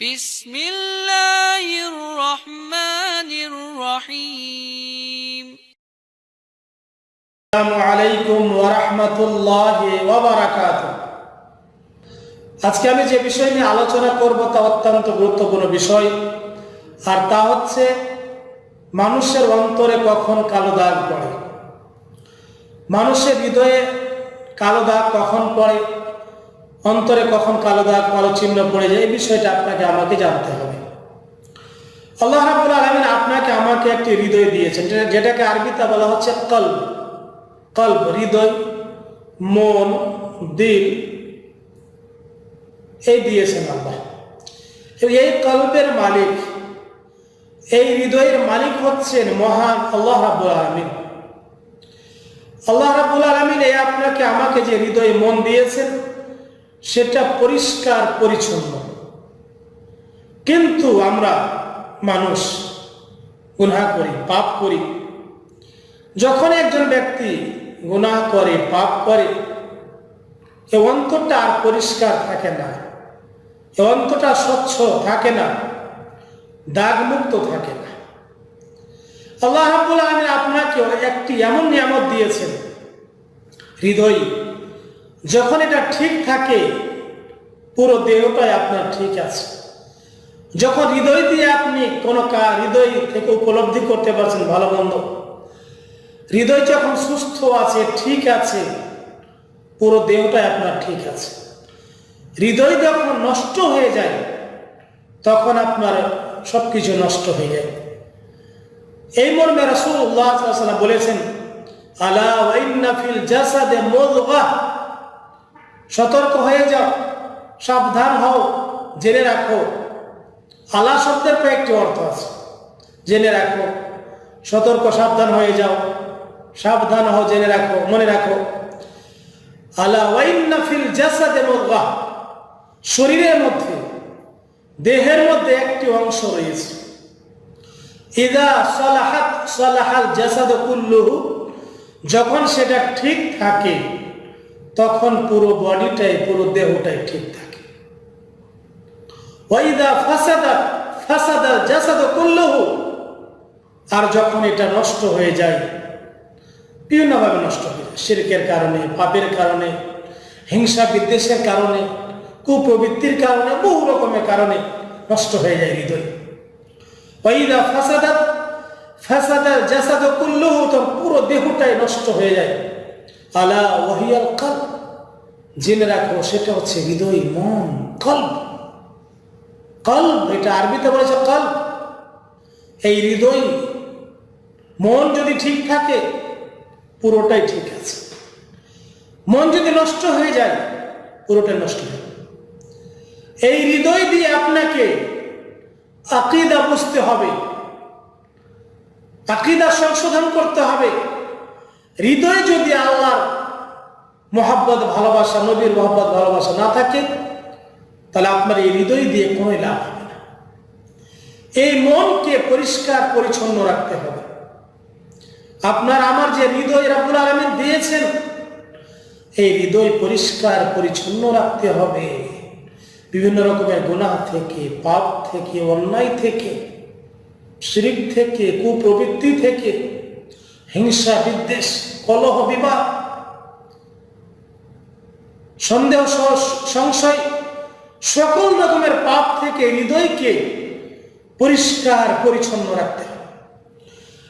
بسم الله الرحمن الرحيم আসসালামু আলাইকুম ওরহমতুল্লাহ ওবরাকাত আজকে আমি যে বিষয় নিয়ে আলোচনা করব তা অত্যন্ত গুরুত্বপূর্ণ বিষয় আর তা হচ্ছে মানুষের অন্তরে কখন কালো দাগ পড়ে মানুষের হৃদয়ে কালো দাগ কখন পড়ে অন্তরে কখন কালো দাগ, কালো চিহ্ন পড়ে যায়, এই বিষয়টা আপনাকে, আমাকে জানতে হবে। আল্লাহ রাবুল আলমিন আপনাকে, আমাকে একটি হৃদয় দিয়েছেন, যেটা- যেটাকে আরবিতে বলা হচ্ছে কল্ব। কল্প হৃদয়, মন, দিল, এই দিয়েছেন আল্লাহ। এই কল্পের মালিক, এই হৃদয়ের মালিক হচ্ছেন মহান আল্লাহ রাবুল আলমিন। আল্লাহ রাবুল আলমিন এই আপনাকে, আমাকে যে হৃদয়ে মন দিয়েছেন সেটা পরিষ্কার, পরিচ্ছন্ন। কিন্তু আমরা মানুষ, গুনাহ করি, পাপ করি। যখন একজন ব্যক্তি গুনাহ করে, পাপ করে, এ অন্তরটা আর পরিষ্কার থাকে না। এ অন্তরটা স্বচ্ছ থাকে না। দাগমুক্ত থাকে না। আল্লাহ আপনাকে একটি এমন নিয়ামত দিয়েছেন। হৃদয়। যখন এটা ঠিক থাকে, পুরো দেহটাই আপনার ঠিক আছে। যখন হৃদয় দিয়ে আপনি কোনো কাজ হৃদয় থেকে উপলব্ধি করতে পারছেন, ভালো মন্দ, হৃদয় যখন সুস্থ আছে, ঠিক আছে, পুরো দেহটাই আপনার ঠিক আছে। হৃদয় যখন নষ্ট হয়ে যায়, তখন আপনার সব কিছু নষ্ট হয়ে যায়। এই মর্মে ওয়াসাল্লাম বলেছেন, আলা ওয়াইন্না ফিল জাসাদে মুদগাহ সতর্ক হয়ে যাও, সাবধান হও, জেনে রাখো। আলা শব্দের কয়েকটি অর্থ আছে। জেনে রাখো, সতর্ক, সাবধান হয়ে যাও, সাবধান হও, জেনে রাখো, মনে রাখো। আলা ওয়াইন্না ফিল জাসাদে মুদগাহ শরীরের মধ্যে, দেহের মধ্যে একটি অংশ রয়েছে। ইদা সালাহাত সালাহাল জাসাদ কুল্লুহু, যখন সেটা ঠিক থাকে তখন পুরো বডিটাই, পুরো দেহটাই ঠিক থাকে। ওয়াইদা আর যখন এটা নষ্ট হয়ে যায়, বিভিন্নভাবে নষ্ট হয়ে যায়। শিরকের কারণে, পাপের কারণে, হিংসা বিদ্বেষের কারণে, কুপ্রবৃত্তির কারণে, বহু রকমের কারণে নষ্ট হয়ে যায় হৃদয়। ওয়াইদা ফাসাদাত ফাসাদা জাসাদ কুল্লুহু তো পুরো দেহটাই নষ্ট হয়ে যায়। আলা ওয়াহিয়াল কল জেনে রাখো, সেটা হচ্ছে হৃদয়, মন কল্প কল্প এটা আরবিতে বলেছে কল্প এই হৃদয়, মন যদি ঠিক থাকে, পুরোটাই ঠিক আছে। মন যদি নষ্ট হয়ে যায়, পুরোটাই নষ্ট হয়ে। এই হৃদয় দিয়ে আপনাকে আকিদা বুঝতে হবে, আকিদা সংশোধন করতে হবে। হৃদয় যদি আল্লাহর মোহাব্বত, ভালোবাসা, নবীর মোহাব্বত, ভালোবাসা না থাকে, তাহলে আপনার এই হৃদয় দিয়ে কোনো লাভ হবে না। এই মনকে পরিষ্কার, পরিচ্ছন্ন রাখতে হবে। আপনার, আমার যে হৃদয় রাবুল আলমিন দিয়েছেন, এই হৃদয় পরিষ্কার, পরিচ্ছন্ন রাখতে হবে। বিভিন্ন রকমের গুণা থেকে, পাপ থেকে, অন্যায় থেকে, শিরিক থেকে, কুপ্রবৃত্তি থেকে হিংসা, বিদ্বেষ, কলহ বিবাহ সন্দেহ সংশয়, সকল রকমের পাপ থেকে হৃদয়কে পরিষ্কার, পরিচ্ছন্ন রাখতে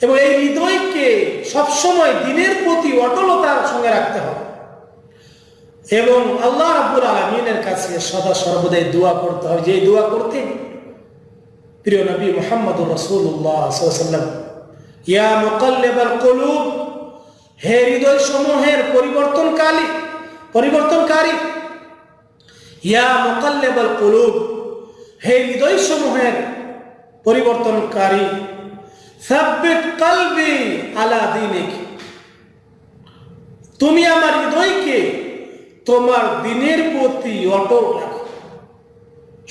এবং এই হৃদয়কে সবসময় দিনের প্রতি অটলতার সঙ্গে রাখতে হবে। এবং আল্লাহ রাব্বুল আলমিনের কাছে সদা সর্বদাই দোয়া করতে হবে। যে দোয়া করতে প্রিয় নবী মোহাম্মদ রসুল্লাহ সাল্লাম ইয়া মুকাল্লিবাল কুলুব, হে হৃদয় সমূহের পরিবর্তনকারী পরিবর্তনকারী। ইয়া মুকাল্লিবাল কুলুব, হে হৃদয় সমূহের পরিবর্তনকারী। সাব্বিত কলবি আলা দিনিক, তুমি আমার হৃদয়কে তোমার দিনের প্রতি অটল রাখো,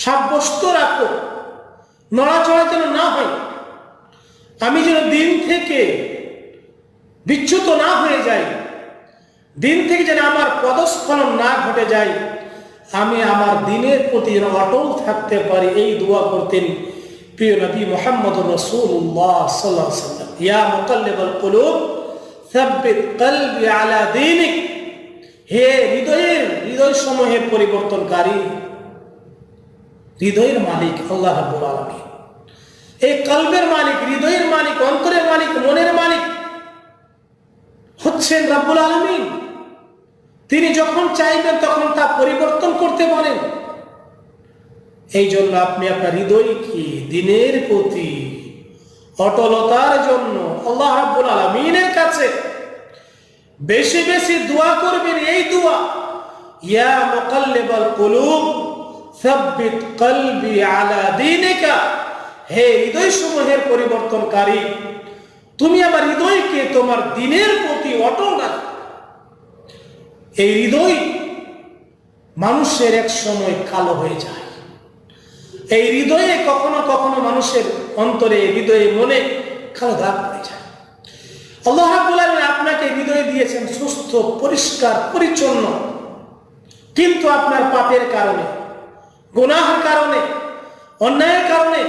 সাব্যস্ত রাখো, নড়াচড়া যেন না হয়। আমি যেন দিন থেকে বিচ্যুত না হয়ে যাই দিন থেকে যেন আমার পদস্খলন না ঘটে যায়। আমি আমার দিনের প্রতি যেন অটল থাকতে পারি এই দোয়া করতেন প্রিয় নবী মোহাম্মদ সাল্লাম ইয়া হে হৃদয়ের হৃদয় সমূহের পরিবর্তনকারী, হৃদয়ের মালিক আল্লাহ রাব্বুল আলামিন। এই কলবের মালিক, হৃদয়ের মালিক, অন্তরের মালিক, মনের মালিক হচ্ছেন রাব্বুল আলামিন। তিনি যখন চাইবেন তখন তা পরিবর্তন করতে পারেন এই জন্য আপনি আপনার হৃদয়কে দিনের প্রতি অটলতার জন্য আল্লাহ রাব্বুল আলামিনের কাছে বেশি বেশি দোয়া করবেন। এই দোয়া, ইয়া মুকাল্লিবাল কুলুব, সাব্বিত কলবি আলা দীনিকা হে হৃদয় সমূহের পরিবর্তনকারী, তুমি আমার হৃদয়কে তোমার দিনের প্রতি অটল রাখো। এই হৃদয় মানুষের এক সময় কালো হয়ে যায়। এই হৃদয়ে কখনো কখনো মানুষের অন্তরে হৃদয়ে মনে কালো দাগ পড়ে যায়। আল্লাহ আপনাকে হৃদয়ে দিয়েছেন সুস্থ, পরিষ্কার, পরিচ্ছন্ন। কিন্তু আপনার পাপের কারণে, গুনাহের কারণে, অন্যায়ের কারণে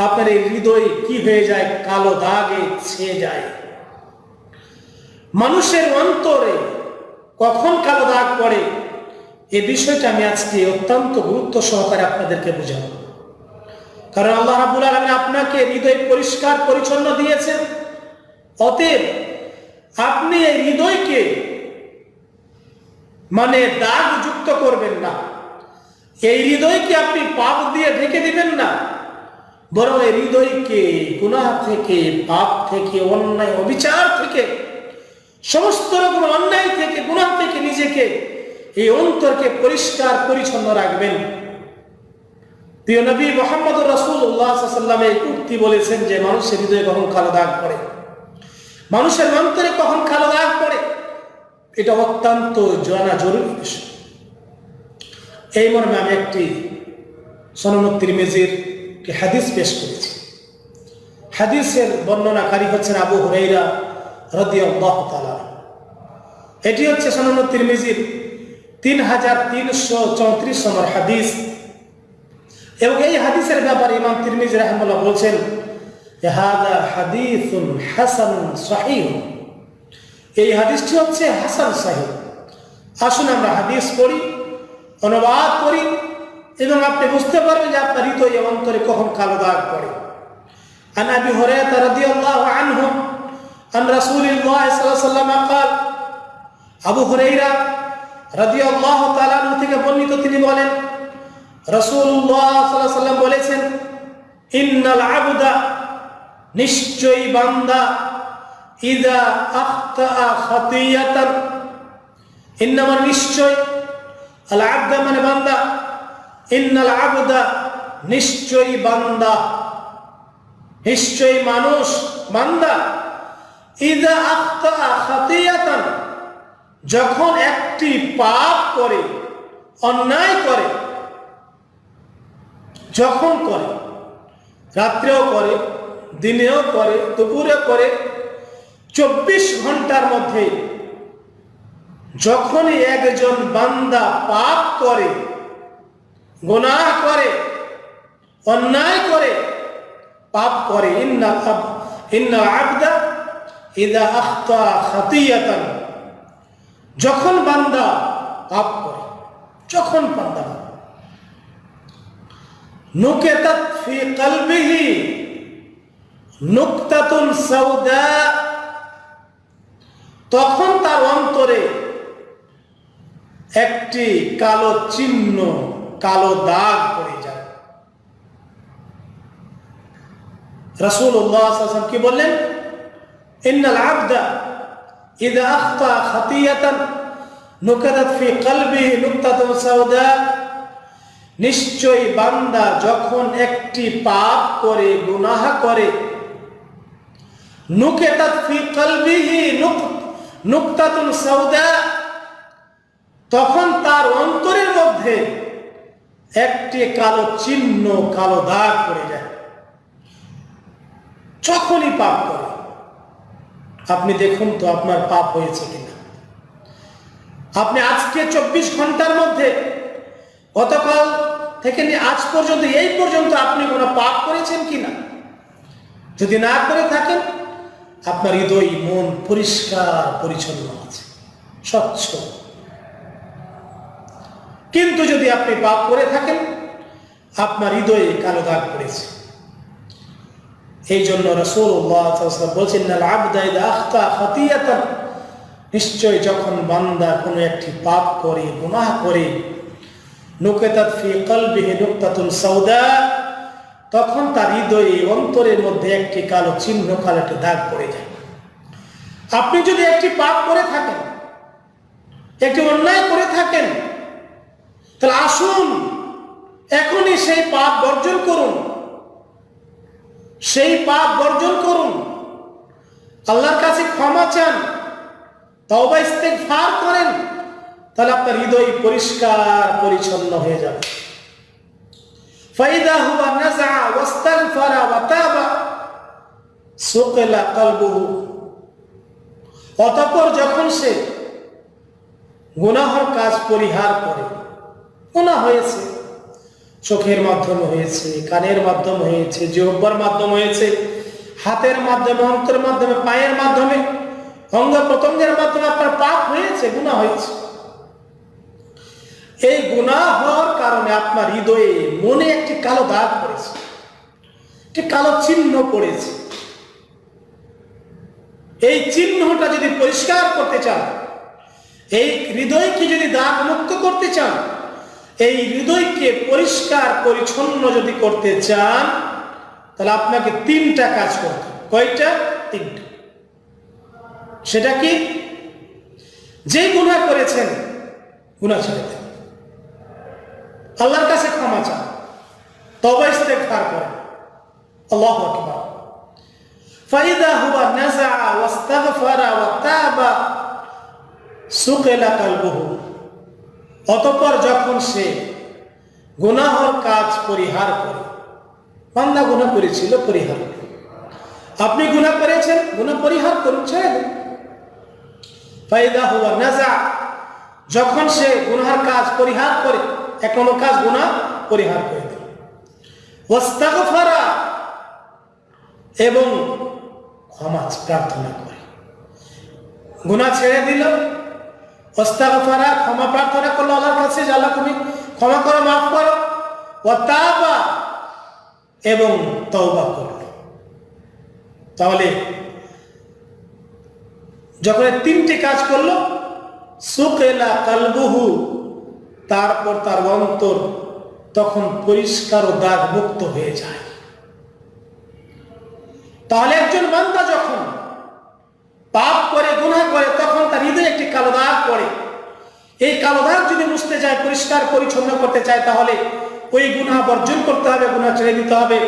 আপনার এই হৃদয় কি হয়ে যায়? কালো দাগে ছেয়ে যায়। মানুষের অন্তরে কখন কালো দাগ পড়ে? এ বিষয়টা আমি আজকে অত্যন্ত গুরুত্ব সহকারে আপনাদেরকে বুঝাবো। কারণ আল্লাহ রাবুল আলমিন আপনাকে হৃদয় পরিষ্কার, পরিচ্ছন্ন দিয়েছেন। অতএব আপনি এই হৃদয়কে মানে দাগ যুক্ত করবেন না। এই হৃদয়কে আপনি পাপ দিয়ে ঢেকে দিবেন না। বরং এই হৃদয়কে গুনাহ থেকে, পাপ থেকে, অন্যায়, অবিচার থেকে, সমস্ত রকম অন্যায় থেকে, গুনাহ থেকে নিজেকে এই অন্তরকে পরিষ্কার, পরিচ্ছন্ন রাখবেন। প্রিয় নবী মোহাম্মদ রসুল্লাহ সাল্লাম এই উক্তি বলেছেন যে মানুষের হৃদয়ে কখন কালো দাগ পড়ে? মানুষের অন্তরে কখন কালো দাগ পড়ে? এটা অত্যন্ত জানা জরুরি বিষয়। এই মর্মে আমি একটি সনমত্তির মেজির হাদিস পেশ করেছে। হাদিসের বর্ণনাকারী হচ্ছেন আবু হুরাইরা রদিয়াল্লাহ তাআলা। এটি হচ্ছে সনমত্তির মেজির তিন হাজার তিনশো চৌত্রিশ নম্বর হাদিস। এবং এই হাদিসের ব্যাপারে ইমাম তিরমিজ রাহমুল্লাহ বলছেন, হাদা হাদিসুন হাসান এই হাদিসটি হচ্ছে হাসান সাহিহ। আসুন আমরা হাদিস পড়ি, অনুবাদ করি এবং আপনি বুঝতে পারবেন যে আপনার হৃদয় অন্তরে কখন কালো দাগ পড়ে عن ابي هريره رضي الله عنه عن رسول الله صلى الله عليه وسلم قال আবু হুরাইরা রাদিয়াল্লাহু তাআলা থেকে বর্ণিত তিনি বলেন রাসূলুল্লাহ সাল্লাল্লাহু আলাইহি সাল্লাম বলেছেন ইন্নাল আবদা নিশ্চয়ই বান্দা ইদা আখতা খাতিয়াতান ইন্নামা নিশ্চয় আল আবদা মানে বান্দা নিশ্চয়ই বান্দা। নিশ্চয়ই মানুষ বান্দা। ইদা যখন একটি পাপ করে, অন্যায় করে, যখন করে, রাত্রেও করে, দিনেও করে, দুপুরে করে, চব্বিশ ঘণ্টার মধ্যে, যখনই একজন বান্দা পাপ করে গোনাহ করে, অন্যায় করে, পাপ করে। ইন্না ইন্না আবদা ইদা আখতা যখন বান্দা পাপ করে, যখন বান্দা নুকেতাত ফি কলবিহি নুকতাতুন সাউদা। তখন তার অন্তরে একটি কালো চিহ্ন কালো দাগ পড়ে যায় রাসূলুল্লাহ সাল্লাল্লাহু আলাইহি ওয়াসাল্লাম কি বললেন ইন্নাল আবদা إذا أخطأ خطيئة نكتت في قلبه نكتة سوداء নিশ্চয়ই বান্দা যখন একটি পাপ করে গুনাহ করে নুকেতাত ফি কলবিহি নুকতাতুন সাউদা তখন তার অন্তরের মধ্যে একটি কালো চিহ্ন, কালো দাগ পড়ে যায়। যখনই পাপ করে, আপনি দেখুন তো আপনার পাপ হয়েছে কিনা। আপনি আজকে চব্বিশ ঘণ্টার মধ্যে, গতকাল থেকে নিয়ে আজ পর্যন্ত, এই পর্যন্ত আপনি কোনো পাপ করেছেন কিনা? যদি না করে থাকেন, আপনার হৃদয়, মন পরিষ্কার, পরিচ্ছন্ন আছে, স্বচ্ছ। কিন্তু যদি আপনি পাপ করে থাকেন, আপনার হৃদয়ে কালো দাগ পড়েছে। এই জন্য রসুল্লাহ বলছেন নিশ্চয় যখন বান্দা কোনো একটি পাপ করে, গুনাহ করে সাউদা, তখন তার হৃদয়ে অন্তরের মধ্যে একটি কালো চিহ্ন, কালো একটি দাগ পড়ে যায়। আপনি যদি একটি পাপ করে থাকেন, একটি অন্যায় করে থাকেন তাহলে আসুন, এখনই সেই পাপ বর্জন করুন। সেই পাপ বর্জন করুন। আল্লাহর কাছে ক্ষমা চান ইস্তেগফার করেন, তাহলে আপনার হৃদয় পরিষ্কার, পরিচ্ছন্ন হয়ে যাবে। তাবা কলবুহু। অতঃপর যখন সে গুনাহর কাজ পরিহার করে গুনাহ হয়েছে। চোখের মাধ্যমে হয়েছে, কানের মাধ্যমে হয়েছে, জিহ্বার মাধ্যমে হয়েছে, হাতের মাধ্যমে অন্তরের মাধ্যমে, পায়ের মাধ্যমে অঙ্গ প্রত্যঙ্গের মাধ্যমে আপনার পাপ হয়েছে গুণা হয়েছে। এই গুণা হওয়ার কারণে আপনার হৃদয়ে মনে একটি কালো দাগ পড়েছে, একটি কালো চিহ্ন পড়েছে। এই চিহ্নটা যদি পরিষ্কার করতে চান, এই হৃদয়কে যদি দাগ মুক্ত করতে চান এই হৃদয়কে পরিষ্কার, পরিচ্ছন্ন যদি করতে চান, তাহলে আপনাকে তিনটা কাজ করতে কয়টা? তিনটা। সেটা কি? যে গুণা করেছেন গুণা ছেড়ে দেন। আল্লাহর কাছে ক্ষমা চান। তবে ইস্তেগফার করেন। আল্লাহ আকবার। ফাইদা হুয়া নাজা ওয়াস্তাগফারা ওয়া তাবা অতঃপর যখন সে গুনাহর কাজ পরিহার করে, বান্দা গুনাহ করেছিল, পরিহার। আপনি গুনাহ করেছেন, গুনাহ পরিহার দিন ফায়দা হুয়া নাজা, যখন সে গুনাহার কাজ পরিহার করে, এক নম্বর কাজ গুনাহ পরিহার করে ওয়াস্তাগফারা, এবং ক্ষমা প্রার্থনা করে। গুনাহ ছেড়ে দিল। ক্ষমা প্রার্থনা করল আল্লাহর কাছে, যে আল্লাহ তুমি ক্ষমা করো, মাফ করো। এবং তওবা করল তাহলে যখন তিনটি কাজ করল, সুকেলা কালবুহু, তারপর তার অন্তর তখন পরিষ্কার ও দাগ মুক্ত হয়ে যায়। তাহলে একজন বান্দা যখন পাপ করে গুণা করে, তখন তার হৃদয়ে একটি কালো দাগ পড়ে। এই কালো দাগ যদি মুছতে যায় পরিষ্কার, পরিচ্ছন্ন করতে চায়, তাহলে ওই গুনাহ বর্জন করতে হবে, গুনাহ ছেড়ে দিতে হবে।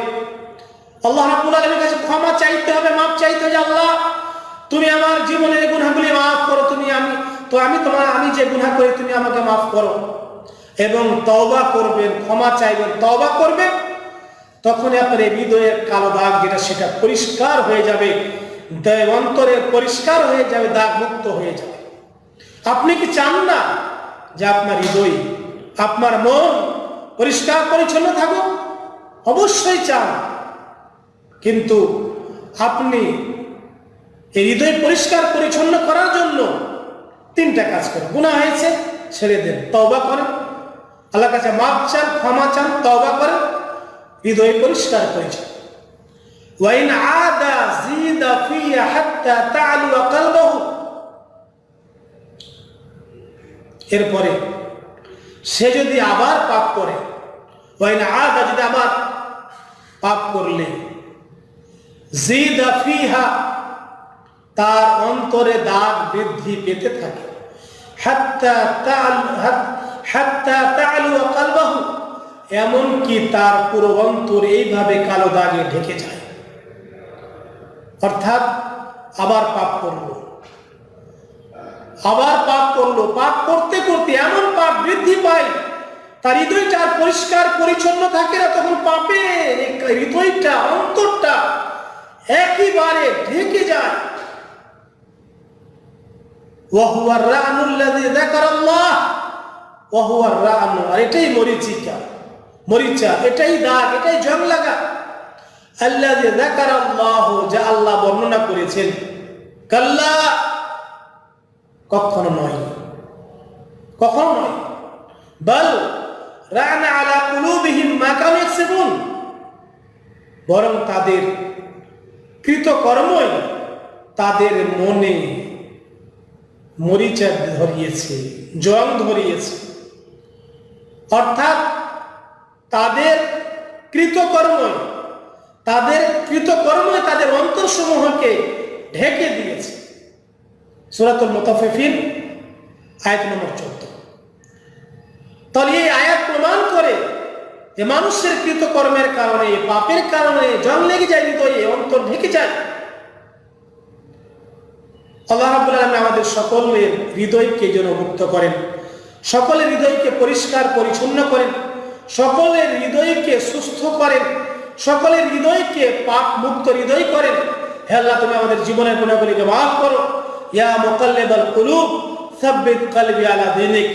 আল্লাহ রাব্বুল আলামিনের কাছে ক্ষমা চাইতে হবে, মাফ চাইতে হবে, আল্লাহ, তুমি আমার জীবনের গুনাহগুলি মাফ করো, তুমি আমি, তো আমি তোমার, আমি যে গুনাহ করি, তুমি আমাকে মাফ করো। এবং তওবা করবেন, ক্ষমা চাইবেন, তওবা করবেন তখন আপনার এই হৃদয়ের কালো দাগ যেটা, সেটা পরিষ্কার হয়ে যাবে অন্তরের পরিষ্কার হয়ে যাবে দাগ মুক্ত হয়ে যাবে। আপনি কি চান না যে আপনার হৃদয়, আপনার মন পরিষ্কার পরিচ্ছন্ন থাকুক? অবশ্যই চান। কিন্তু আপনি এই হৃদয় পরিষ্কার পরিচ্ছন্ন করার জন্য তিনটা কাজ করেন। গুণা হয়েছে, ছেড়ে দেন, তওবা করেন। আল্লাহ কাছে মাপ চান, ক্ষমা চান, তওবা করেন। হৃদয় পরিষ্কার পরিচ্ছন্ন। ওয়াইন আদা জিদা ফিয়া হাত্তা তালু কলবহু এরপরে সে যদি আবার পাপ করে ওই না আদা যদি আবার পাপ করলে, জিদা ফিহা, তার অন্তরে দাগ বৃদ্ধি পেতে থাকে। এমনকি তার পুরো অন্তর এইভাবে কালো দাগে ঢেকে যায়। অর্থাৎ আবার পাপ করল। আবার পাপ করল। পাপ করতে করতে এমন পাপ বৃদ্ধি পায়, তার হৃদয়টা পরিষ্কার পরিচ্ছন্ন থাকে না, তখন এই হৃদয়টা, অন্তরটা একইবারে ঢেকে যায়। আর এটাই মরিচিকা, মরিচা, এটাই এটাই যাকারাল্লাহ, যা আল্লাহ বর্ণনা করেছেন। কাল্লা কখনো নয়। কখনো নয়। বল, রানা আলা কুলুবিহিম মা কানু ইয়াকসিবুন। বরং তাদের কৃতকর্মই তাদের মনে মরিচা ধরিয়েছে, জং ধরিয়েছে। অর্থাৎ তাদের কৃতকর্মই তাদের কৃতকর্মই তাদের অন্তরসমূহকে ঢেকে দিয়েছে। সুরাতুল মুতাফিফিন আয়াত নম্বর চোদ্দ। তাহলে এই আয়াত প্রমাণ করে যে মানুষের কৃতকর্মের কারণে, পাপের কারণে জং লেগে যায়, হৃদয়ে অন্তর ঢেকে যায়। আল্লাহ রাবুল আলমী আমাদের সকলের হৃদয়কে যেন মুক্ত করেন, সকলের হৃদয়কে পরিষ্কার, পরিচ্ছন্ন করেন, সকলের হৃদয়কে সুস্থ করেন, সকলের হৃদয়কে পাপ মুক্ত হৃদয় করেন। হে আল্লাহ, তুমি আমাদের জীবনের গুণাগুলিকে মাফ করো। ইয়া মুকাল্লিবাল কুলুব, সাব্বিত কলবি আলা দিনিক।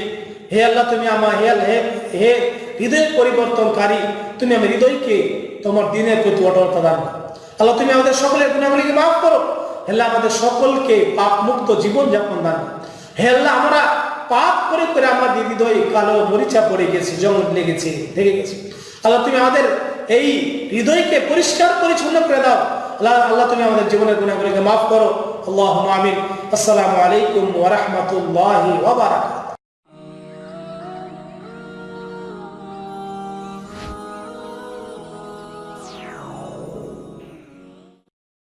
হে আল্লাহ, তুমি আমার হে হে হে হৃদয় পরিবর্তনকারী, তুমি আমার হৃদয়কে তোমার দিনের প্রতি অটলতা দান আল্লাহ, তুমি আমাদের সকলের গুণাগুলিকে মাফ করো। হে আল্লাহ, আমাদের সকলকে পাপ মুক্ত জীবন যাপন দান আল্লাহ, আমরা পাপ করে করে আমাদের হৃদয়ে কালো মরিচা পড়ে গেছে, জঙ্গল লেগেছে ঢেকে গেছে। আল্লাহ, তুমি আমাদের এই হৃদয়কে পরিষ্কার পরিচ্ছন্ন করে দাও। আল্লাহ আল্লাহ, তুমি আমাদের জীবনের গুণাগুলিকে মাফ করো। اللهم آمين. السلام عليكم ورحمة الله وبركاته.